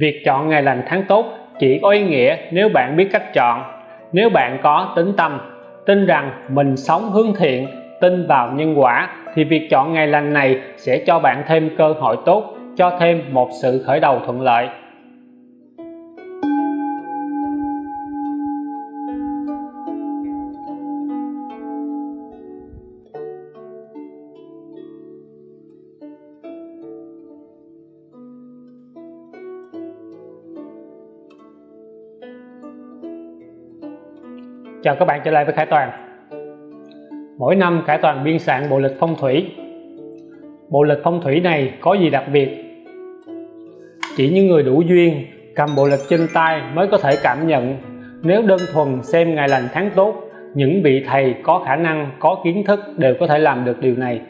việc chọn ngày lành tháng tốt chỉ có ý nghĩa nếu bạn biết cách chọn. Nếu bạn có tính tâm, tin rằng mình sống hướng thiện, tin vào nhân quả, thì việc chọn ngày lành này sẽ cho bạn thêm cơ hội tốt, cho thêm một sự khởi đầu thuận lợi. Chào các bạn trở lại với Khải Toàn. Mỗi năm Khải Toàn biên soạn bộ lịch phong thủy. Bộ lịch phong thủy này có gì đặc biệt? Chỉ những người đủ duyên cầm bộ lịch trên tay mới có thể cảm nhận. Nếu đơn thuần xem ngày lành tháng tốt những vị thầy có khả năng, có kiến thức đều có thể làm được điều này.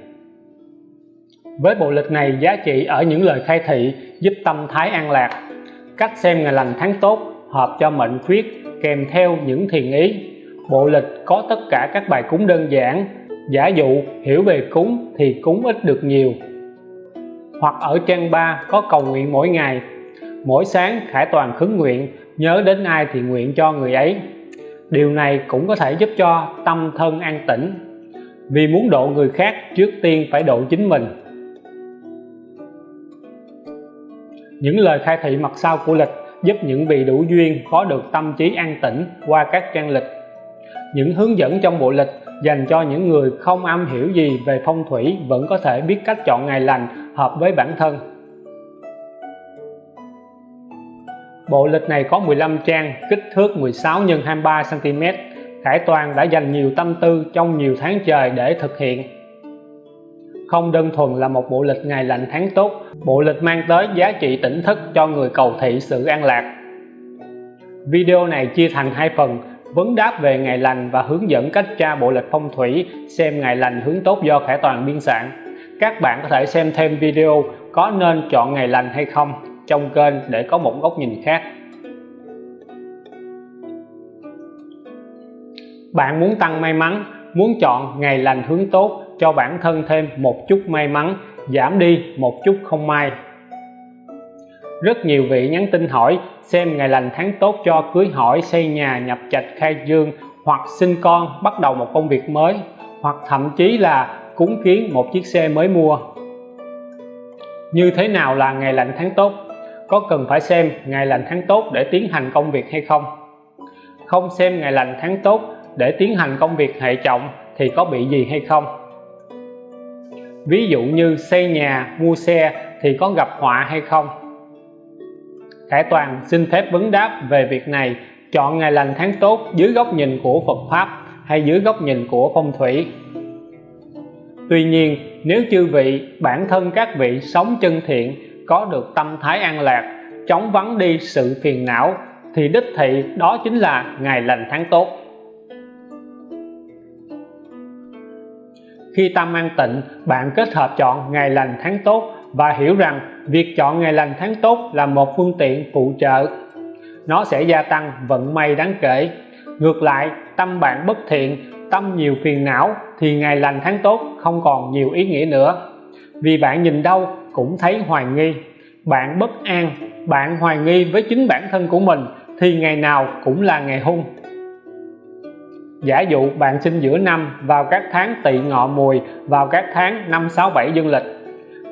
Với bộ lịch này giá trị ở những lời khai thị giúp tâm thái an lạc. Cách xem ngày lành tháng tốt hợp cho mệnh khuyết kèm theo những thiền ý bộ lịch có tất cả các bài cúng đơn giản. Giả dụ, hiểu về cúng thì cúng ít được nhiều. Hoặc ở trang 3 có cầu nguyện mỗi ngày. Mỗi sáng, khải toàn khấn nguyện, nhớ đến ai thì nguyện cho người ấy. Điều này cũng có thể giúp cho tâm thân an tĩnh. Vì muốn độ người khác, trước tiên phải độ chính mình. Những lời khai thị mặt sau của lịch giúp những vị đủ duyên có được tâm trí an tĩnh qua các trang lịch những hướng dẫn trong bộ lịch dành cho những người không am hiểu gì về phong thủy vẫn có thể biết cách chọn ngày lành hợp với bản thân. Bộ lịch này có 15 trang, kích thước 16 x 23 cm Khải Toàn đã dành nhiều tâm tư trong nhiều tháng trời để thực hiện. Không đơn thuần là một bộ lịch ngày lành tháng tốt, bộ lịch mang tới giá trị tỉnh thức cho người cầu thị sự an lạc. Video này chia thành hai phần vấn đáp về ngày lành và hướng dẫn cách tra bộ lịch phong thủy, xem ngày lành hướng tốt do khải toàn biên soạn. Các bạn có thể xem thêm video có nên chọn ngày lành hay không trong kênh để có một góc nhìn khác. Bạn muốn tăng may mắn, muốn chọn ngày lành hướng tốt cho bản thân thêm một chút may mắn, giảm đi một chút không may rất nhiều vị nhắn tin hỏi xem ngày lành tháng tốt cho cưới hỏi xây nhà, nhập trạch, khai dương, hoặc sinh con, bắt đầu một công việc mới, hoặc thậm chí là cúng kiến một chiếc xe mới mua. Như thế nào là ngày lành tháng tốt? Có cần phải xem ngày lành tháng tốt để tiến hành công việc hay không? Không xem ngày lành tháng tốt để tiến hành công việc hệ trọng thì có bị gì hay không? Ví dụ như xây nhà, mua xe thì có gặp họa hay không? Khải Toàn xin phép vấn đáp về việc này. Chọn ngày lành tháng tốt dưới góc nhìn của Phật Pháp hay dưới góc nhìn của phong thủy. Tuy nhiên, nếu chư vị, bản thân các vị sống chân thiện, có được tâm thái an lạc chống vắng đi sự phiền não, thì đích thị đó chính là ngày lành tháng tốt. Khi tâm an tịnh, bạn kết hợp chọn ngày lành tháng tốt và hiểu rằng việc chọn ngày lành tháng tốt là một phương tiện phụ trợ. Nó sẽ gia tăng vận may đáng kể. Ngược lại, tâm bạn bất thiện, tâm nhiều phiền não thì ngày lành tháng tốt không còn nhiều ý nghĩa nữa. Vì bạn nhìn đâu cũng thấy hoài nghi. Bạn bất an, bạn hoài nghi với chính bản thân của mình thì ngày nào cũng là ngày hung. Giả dụ bạn sinh giữa năm vào các tháng tỵ ngọ mùi, vào các tháng 5 6 7 dương lịch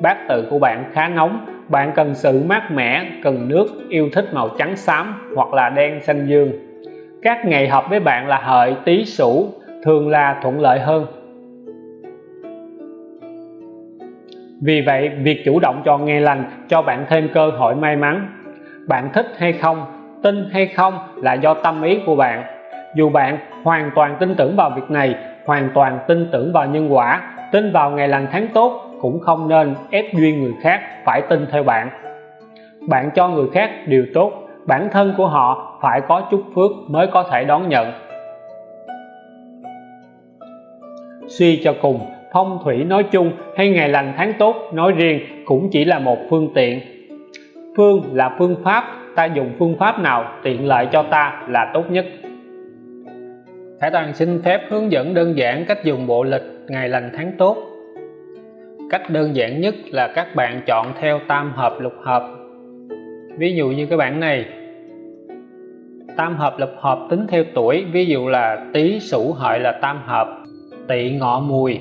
bát tự của bạn khá nóng. Bạn cần sự mát mẻ, cần nước, yêu thích màu trắng xám hoặc là đen xanh dương. Các ngày hợp với bạn là hợi, tý sửu thường là thuận lợi hơn. Vì vậy, việc chủ động chọn ngày lành cho bạn thêm cơ hội may mắn. Bạn thích hay không, tin hay không là do tâm ý của bạn. Dù bạn hoàn toàn tin tưởng vào việc này, hoàn toàn tin tưởng vào nhân quả, tin vào ngày lành tháng tốt cũng không nên ép duyên người khác phải tin theo bạn. Bạn cho người khác điều tốt, bản thân của họ phải có chút phước mới có thể đón nhận. Suy cho cùng, phong thủy nói chung hay ngày lành tháng tốt nói riêng cũng chỉ là một phương tiện. Phương là phương pháp, ta dùng phương pháp nào tiện lợi cho ta là tốt nhất. Khải Toàn xin phép hướng dẫn đơn giản cách dùng bộ lịch ngày lành tháng tốt cách đơn giản nhất là các bạn chọn theo tam hợp lục hợp. Ví dụ như cái bảng này. Tam hợp lục hợp tính theo tuổi, ví dụ là tý sửu hợi là tam hợp, tỵ ngọ mùi.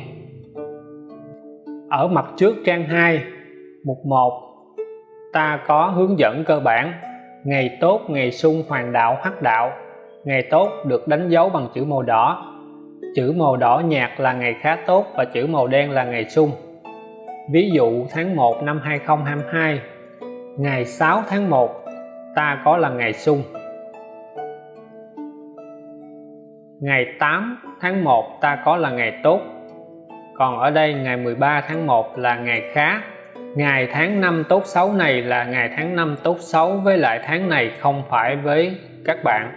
Ở mặt trước trang 2 mục 1 ta có hướng dẫn cơ bản. Ngày tốt, ngày xung hoàng đạo, hắc đạo. Ngày tốt được đánh dấu bằng chữ màu đỏ. Chữ màu đỏ nhạt là ngày khá tốt và chữ màu đen là ngày xung ví dụ tháng 1 năm 2022 ngày 6 tháng 1 ta có là ngày xung. Ngày 8 tháng 1 ta có là ngày tốt. Còn ở đây, ngày 13 tháng 1 là ngày khá. Ngày tháng năm tốt xấu này là ngày tháng năm tốt xấu, với lại tháng này không phải với các bạn.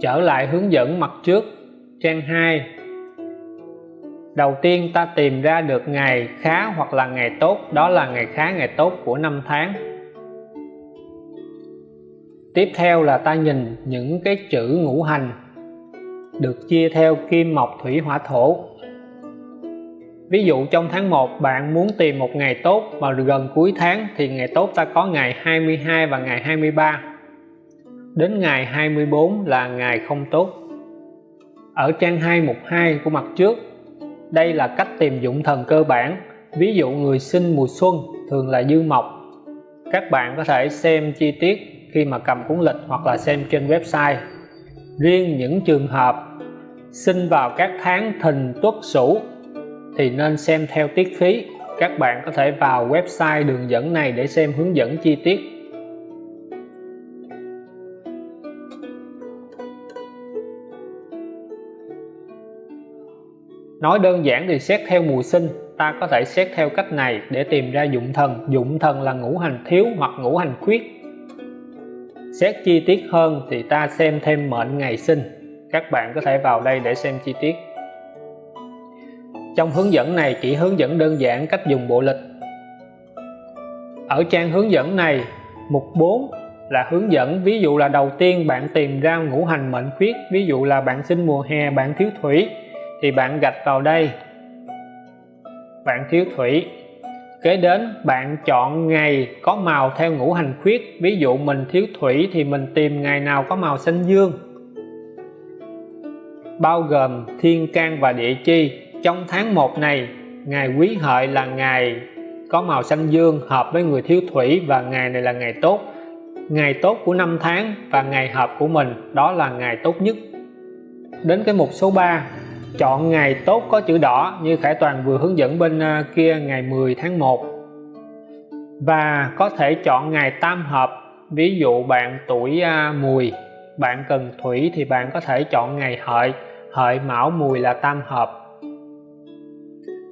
Trở lại hướng dẫn mặt trước, trang 2 đầu tiên ta tìm ra được ngày khá hoặc là ngày tốt, đó là ngày khá, ngày tốt của năm tháng. Tiếp theo là ta nhìn những cái chữ ngũ hành được chia theo kim, mộc, thủy, hỏa, thổ. Ví dụ trong tháng 1 bạn muốn tìm một ngày tốt mà gần cuối tháng thì ngày tốt ta có ngày 22 và ngày 23 đến ngày 24 là ngày không tốt. Ở trang 212 của mặt trước đây là cách tìm dụng thần cơ bản. Ví dụ người sinh mùa xuân thường là dư mộc. Các bạn có thể xem chi tiết khi mà cầm cuốn lịch hoặc là xem trên website. Riêng những trường hợp sinh vào các tháng thìn tuất sửu thì nên xem theo tiết khí. Các bạn có thể vào website đường dẫn này để xem hướng dẫn chi tiết. Nói đơn giản thì xét theo mùa sinh, ta có thể xét theo cách này để tìm ra dụng thần. Dụng thần là ngũ hành thiếu hoặc ngũ hành khuyết. Xét chi tiết hơn thì ta xem thêm mệnh ngày sinh. Các bạn có thể vào đây để xem chi tiết. Trong hướng dẫn này, chỉ hướng dẫn đơn giản cách dùng bộ lịch. Ở trang hướng dẫn này, mục 4 là hướng dẫn. Ví dụ là đầu tiên bạn tìm ra ngũ hành mệnh khuyết. Ví dụ là bạn sinh mùa hè, bạn thiếu thủy thì bạn gạch vào đây. Bạn thiếu thủy. Kế đến, bạn chọn ngày có màu theo ngũ hành khuyết. Ví dụ mình thiếu thủy thì mình tìm ngày nào có màu xanh dương. Bao gồm thiên can và địa chi. Trong tháng 1 này, ngày quý hợi là ngày có màu xanh dương hợp với người thiếu thủy và ngày này là ngày tốt. Ngày tốt của năm tháng và ngày hợp của mình, đó là ngày tốt nhất. Đến cái mục số 3 chọn ngày tốt có chữ đỏ như Khải Toàn vừa hướng dẫn bên ờ, kia ngày 10 tháng 1 và có thể chọn ngày tam hợp, ví dụ bạn tuổi ờ, mùi bạn cần thủy thì bạn có thể chọn ngày hợi. Hợi mão mùi là tam hợp.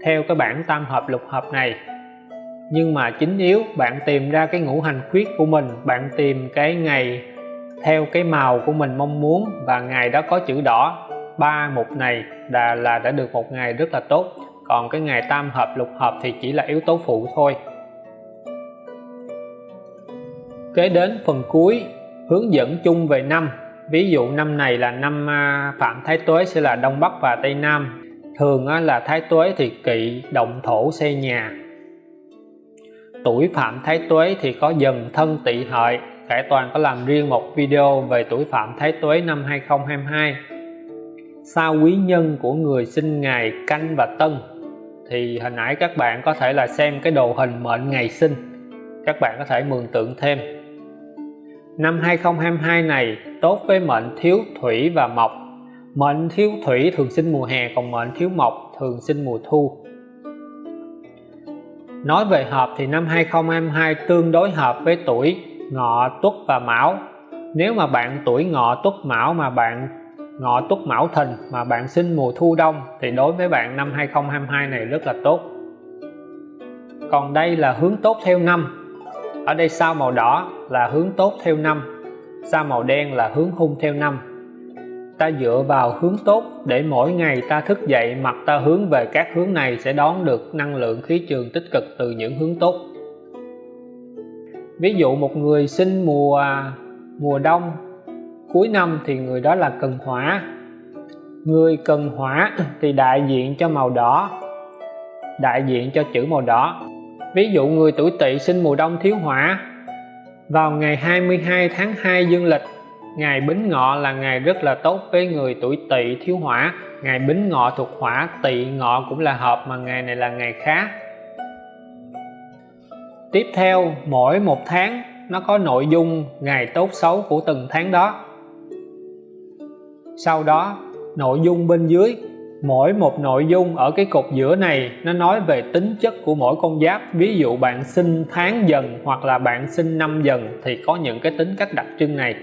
Theo cái bảng tam hợp lục hợp này, nhưng mà chính yếu bạn tìm ra cái ngũ hành khuyết của mình, bạn tìm cái ngày theo cái màu của mình mong muốn và ngày đó có chữ đỏ ba mục này là, là đã được một ngày rất là tốt. Còn cái ngày tam hợp lục hợp thì chỉ là yếu tố phụ thôi. Kế đến phần cuối hướng dẫn chung về năm. Ví dụ năm này là năm à, Phạm Thái Tuế sẽ là Đông Bắc và Tây Nam. Thường à, là Thái Tuế thì kỵ động thổ xây nhà. Tuổi Phạm Thái Tuế thì có dần thân tỵ hợi. Cải Toàn có làm riêng một video về tuổi Phạm Thái Tuế năm 2022 sao quý nhân của người sinh ngày canh và tân, thì hồi nãy các bạn có thể là xem cái đồ hình mệnh ngày sinh. Các bạn có thể mường tượng thêm. Năm 2022 này tốt với mệnh thiếu thủy và mộc. Mệnh thiếu thủy thường sinh mùa hè, còn mệnh thiếu mộc thường sinh mùa thu. Nói về hợp thì năm 2022 tương đối hợp với tuổi ngọ tuất và mão. Nếu mà bạn tuổi ngọ tuất mão mà bạn ngọ tuất mão thìn mà bạn sinh mùa thu đông thì đối với bạn năm 2022 này rất là tốt. Còn đây là hướng tốt theo năm. Ở đây sao màu đỏ là hướng tốt theo năm, sao màu đen là hướng hung theo năm. Ta dựa vào hướng tốt để mỗi ngày ta thức dậy, mặt ta hướng về các hướng này sẽ đón được năng lượng khí trường tích cực từ những hướng tốt. Ví dụ một người sinh mùa mùa đông cuối năm thì người đó là cần hỏa. Người cần hỏa thì đại diện cho màu đỏ, đại diện cho chữ màu đỏ. Ví dụ người tuổi tỵ sinh mùa đông thiếu hỏa, vào ngày 22 tháng 2 dương lịch ngày Bính Ngọ là ngày rất là tốt với người tuổi Tỵ thiếu hỏa. Ngày Bính Ngọ thuộc hỏa, Tỵ Ngọ cũng là hợp mà ngày này là ngày khá tiếp theo, mỗi một tháng, nó có nội dung ngày tốt xấu của từng tháng đó sau đó, nội dung bên dưới, mỗi một nội dung ở cái cột giữa này, nó nói về tính chất của mỗi con giáp. Ví dụ bạn sinh tháng dần hoặc là bạn sinh năm dần thì có những cái tính cách đặc trưng này.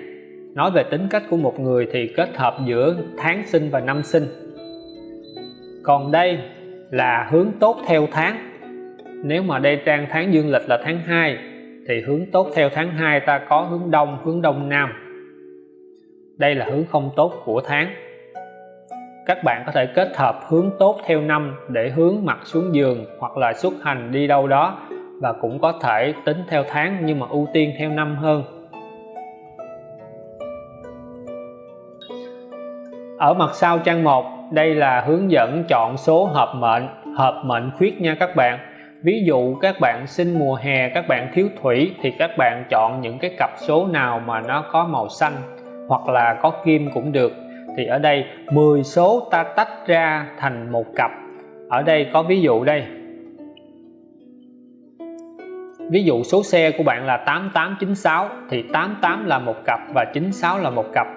Nói về tính cách của một người thì kết hợp giữa tháng sinh và năm sinh. Còn đây là hướng tốt theo tháng. Nếu mà đây trang tháng dương lịch là tháng 2 thì hướng tốt theo tháng 2 ta có hướng đông hướng đông nam đây là hướng không tốt của tháng. Các bạn có thể kết hợp hướng tốt theo năm để hướng mặt xuống giường hoặc là xuất hành đi đâu đó và cũng có thể tính theo tháng nhưng mà ưu tiên theo năm hơn. Ở mặt sau trang 1 đây là hướng dẫn chọn số hợp mệnh hợp mệnh khuyết nha các bạn. Ví dụ các bạn sinh mùa hè, các bạn thiếu thủy thì các bạn chọn những cái cặp số nào mà nó có màu xanh hoặc là có kim cũng được, thì ở đây 10 số ta tách ra thành một cặp. Ở đây có ví dụ đây. Ví dụ số xe của bạn là 8896 thì 88 là một cặp và 96 là một cặp.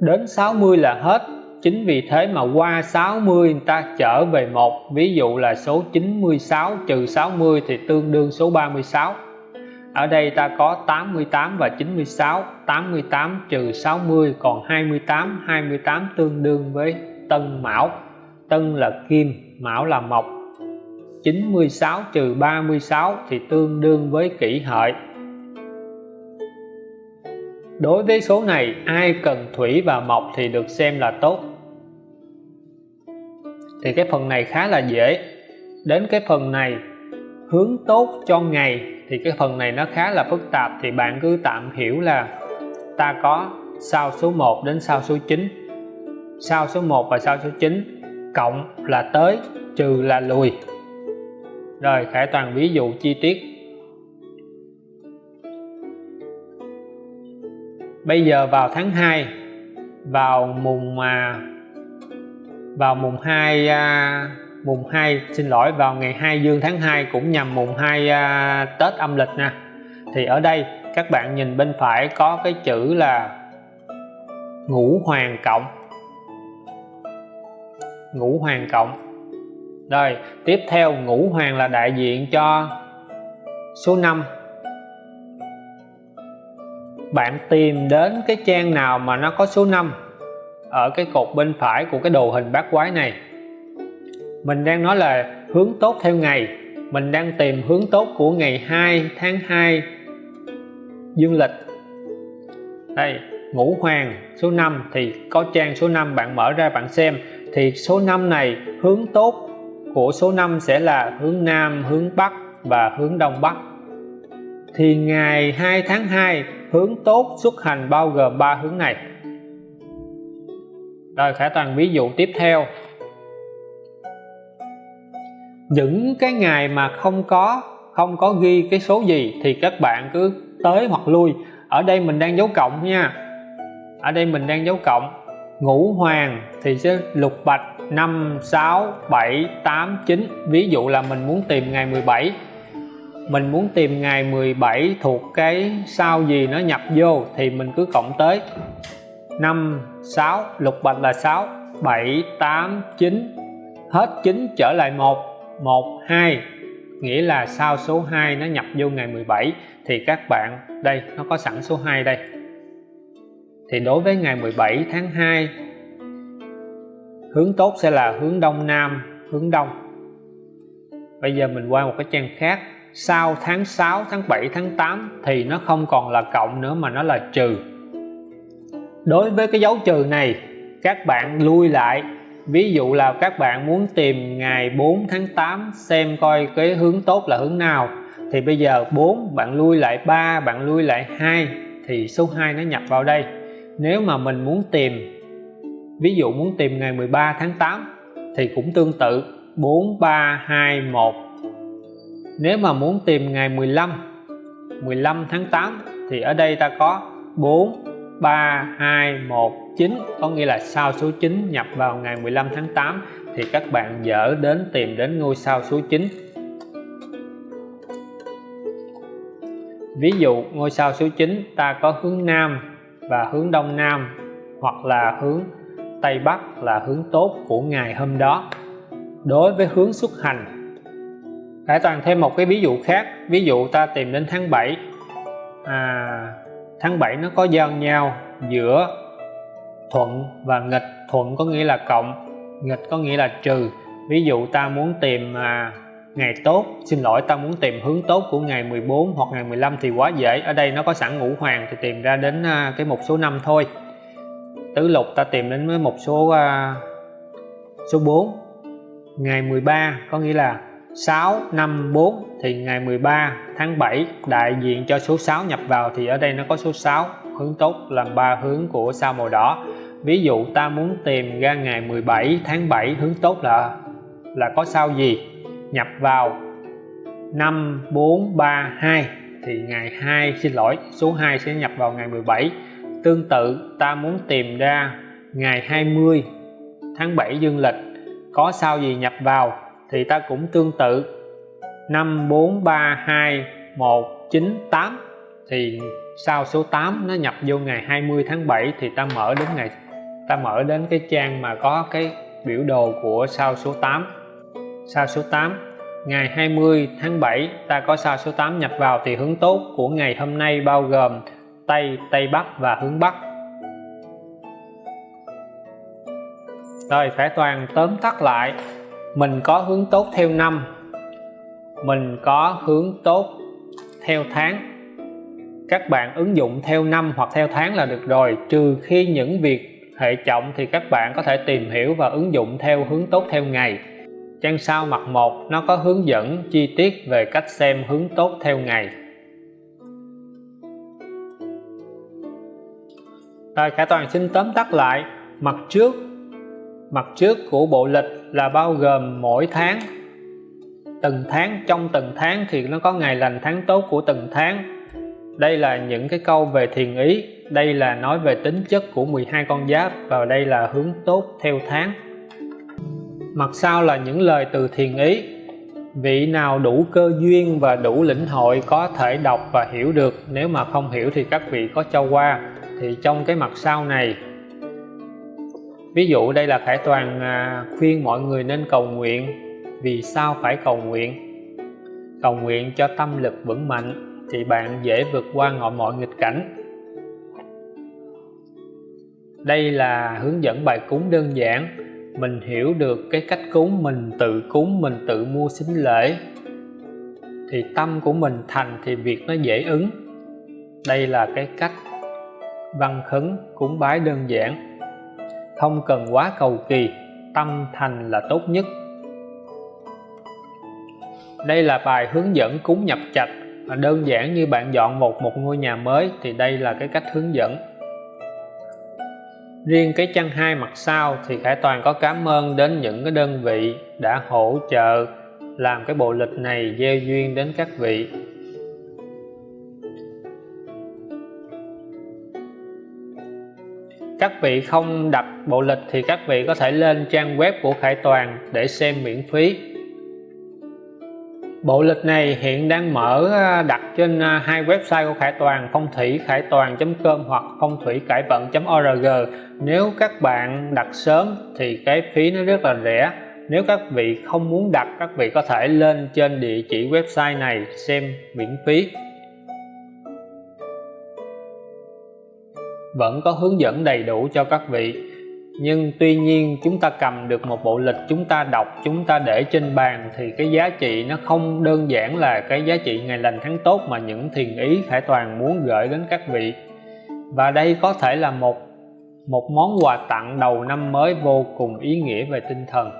Đến 60 là hết, chính vì thế mà qua 60 người ta trở về một. Ví dụ là số 96 trừ 60 thì tương đương số 36 ở đây ta có 88 và 96 88 trừ 60 còn 28 28 tương đương với Tân Mão. Tân là Kim, Mão là Mộc. 96 trừ 36 thì tương đương với kỷ hợi. Đối với số này, ai cần thủy và mộc thì được xem là tốt. Thì cái phần này khá là dễ. Đến cái phần này hướng tốt cho ngày thì cái phần này nó khá là phức tạp thì bạn cứ tạm hiểu là ta có sao số 1 đến sao số 9 sao số 1 và sao số 9 cộng là tới trừ là lùi. Rồi Khải Toàn ví dụ chi tiết. Bây giờ vào tháng 2 vào mùng mà vào mùng 2 à, mùng 2 xin lỗi vào ngày 2 dương tháng 2 cũng nhằm mùng 2 à, Tết âm lịch nè. Thì ở đây các bạn nhìn bên phải có cái chữ là ngũ hoàng cộng. Ngũ hoàng cộng. Rồi tiếp theo ngũ hoàng là đại diện cho số 5 bạn tìm đến cái trang nào mà nó có số 5 ở cái cột bên phải của cái đồ hình bát quái này mình đang nói là hướng tốt theo ngày. Mình đang tìm hướng tốt của ngày 2 tháng 2 dương lịch. Đây, ngũ hoàng số 5 thì có trang số 5 bạn mở ra bạn xem. Thì số 5 này, hướng tốt của số 5 sẽ là hướng Nam, hướng Bắc và hướng Đông Bắc. Thì ngày 2 tháng 2 hướng tốt xuất hành bao gồm ba hướng này. Rồi khả toàn ví dụ tiếp theo những cái ngày mà không có không có ghi cái số gì thì các bạn cứ tới hoặc lui. Ở đây mình đang dấu cộng nha. Ở đây mình đang dấu cộng ngũ hoàng thì sẽ lục bạch 5 6 7 8 9 ví dụ là mình muốn tìm ngày 17 mình muốn tìm ngày 17 thuộc cái sao gì nó nhập vô thì mình cứ cộng tới. 5 6 lục bạch là 6 7 8 9 hết 9 trở lại 1 1 2 nghĩa là sao số 2 nó nhập vô ngày 17 thì các bạn, đây, nó có sẵn số 2 đây. Thì đối với ngày 17 tháng 2 hướng tốt sẽ là hướng đông nam, hướng đông. Bây giờ mình qua một cái trang khác, sau tháng 6 tháng 7 tháng 8 thì nó không còn là cộng nữa mà nó là trừ. Đối với cái dấu trừ này, các bạn lui lại ví dụ là các bạn muốn tìm ngày 4 tháng 8 xem coi cái hướng tốt là hướng nào. Thì bây giờ 4 bạn lui lại 3 bạn lui lại 2 thì số 2 nó nhập vào đây. Nếu mà mình muốn tìm, ví dụ muốn tìm ngày 13 tháng 8 thì cũng tương tự. 4 3 2 1 nếu mà muốn tìm ngày 15 15 tháng 8 thì ở đây ta có 4 3 2 1 9 có nghĩa là sao số 9 nhập vào ngày 15 tháng 8 thì các bạn dở đến tìm đến ngôi sao số 9 ví dụ ngôi sao số 9 ta có hướng Nam và hướng Đông Nam hoặc là hướng Tây Bắc là hướng tốt của ngày hôm đó. Đối với hướng xuất hành Khải Toàn thêm một cái ví dụ khác. Ví dụ ta tìm đến tháng 7 à, tháng 7 nó có giao nhau giữa thuận và nghịch. Thuận có nghĩa là cộng nghịch có nghĩa là trừ. Ví dụ ta muốn tìm à, ngày tốt xin lỗi ta muốn tìm hướng tốt của ngày 14 hoặc ngày 15 thì quá dễ. Ở đây nó có sẵn ngũ hoàng thì tìm ra đến à, cái một số năm thôi. Tứ lục ta tìm đến với một số à, số 4 ngày 13 có nghĩa là 6 5 4 thì ngày 13 tháng 7 đại diện cho số 6 nhập vào thì ở đây nó có số 6 hướng tốt làm ba hướng của sao màu đỏ ví dụ ta muốn tìm ra ngày 17 tháng 7 hướng tốt là là có sao gì? Nhập vào 5432 thì ngày 2 xin lỗi, số 2 sẽ nhập vào ngày 17 tương tự, ta muốn tìm ra ngày 20 tháng 7 dương lịch, có sao gì nhập vào? Thì ta cũng tương tự. 5 4 3 2 1 9 8 thì sao số 8 nó nhập vô ngày 20 tháng 7 thì ta mở đến ngày ta mở đến cái trang mà có cái biểu đồ của sao số 8 sao số 8 ngày 20 tháng 7 ta có sao số 8 nhập vào thì hướng tốt của ngày hôm nay bao gồm Tây, Tây Bắc và hướng Bắc. Rồi phải Toàn tóm tắt lại mình có hướng tốt theo năm mình có hướng tốt theo tháng. Các bạn ứng dụng theo năm hoặc theo tháng là được rồi trừ khi những việc hệ trọng thì các bạn có thể tìm hiểu và ứng dụng theo hướng tốt theo ngày. Trang sau mặt 1 nó có hướng dẫn chi tiết về cách xem hướng tốt theo ngày. Rồi cả Toàn xin tóm tắt lại, mặt trước mặt trước của bộ lịch là bao gồm mỗi tháng. Từng tháng, trong từng tháng thì nó có ngày lành tháng tốt của từng tháng đây là những cái câu về thiền ý. Đây là nói về tính chất của 12 con giáp và đây là hướng tốt theo tháng. Mặt sau là những lời từ thiền ý. Vị nào đủ cơ duyên và đủ lĩnh hội có thể đọc và hiểu được. Nếu mà không hiểu thì các vị có cho qua. Thì trong cái mặt sau này. Ví dụ đây là Khải Toàn à, khuyên mọi người nên cầu nguyện. Vì sao phải cầu nguyện? Cầu nguyện cho tâm lực vững mạnh thì bạn dễ vượt qua mọi mọi nghịch cảnh. Đây là hướng dẫn bài cúng đơn giản. Mình hiểu được cái cách cúng, mình tự cúng, mình tự mua xính lễ. Thì tâm của mình thành thì việc nó dễ ứng. Đây là cái cách văn khấn cúng bái đơn giản. Không cần quá cầu kỳ, tâm thành là tốt nhất. Đây là bài hướng dẫn cúng nhập trạch đơn giản như bạn dọn một một ngôi nhà mới thì đây là cái cách hướng dẫn. Riêng cái chân hai mặt sau thì Khải Toàn có cảm ơn đến những cái đơn vị đã hỗ trợ làm cái bộ lịch này gieo duyên đến các vị. Các vị không đặt bộ lịch thì các vị có thể lên trang web của Khải Toàn để xem miễn phí. Bộ lịch này hiện đang mở à, đặt trên à, hai website của Khải Toàn, phong thủy khải toàn.com hoặc phong thủy cải vận.org nếu các bạn đặt sớm thì cái phí nó rất là rẻ. Nếu các vị không muốn đặt, các vị có thể lên trên địa chỉ website này xem miễn phí. Vẫn có hướng dẫn đầy đủ cho các vị nhưng tuy nhiên, chúng ta cầm được một bộ lịch chúng ta đọc, chúng ta để trên bàn thì cái giá trị nó không đơn giản là cái giá trị ngày lành tháng tốt mà những thiền ý khải toàn muốn gửi đến các vị. Và đây có thể là một một món quà tặng đầu năm mới vô cùng ý nghĩa về tinh thần.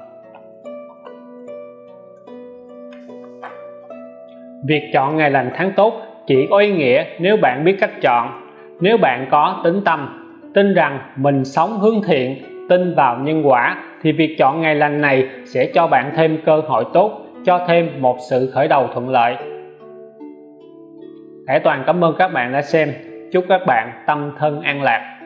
Việc chọn ngày lành tháng tốt chỉ có ý nghĩa nếu bạn biết cách chọn, nếu bạn có tính tâm tin rằng mình sống hướng thiện, tin vào nhân quả, thì việc chọn ngày lành này sẽ cho bạn thêm cơ hội tốt, cho thêm một sự khởi đầu thuận lợi. Hải Toàn cảm ơn các bạn đã xem. Chúc các bạn tâm thân an lạc.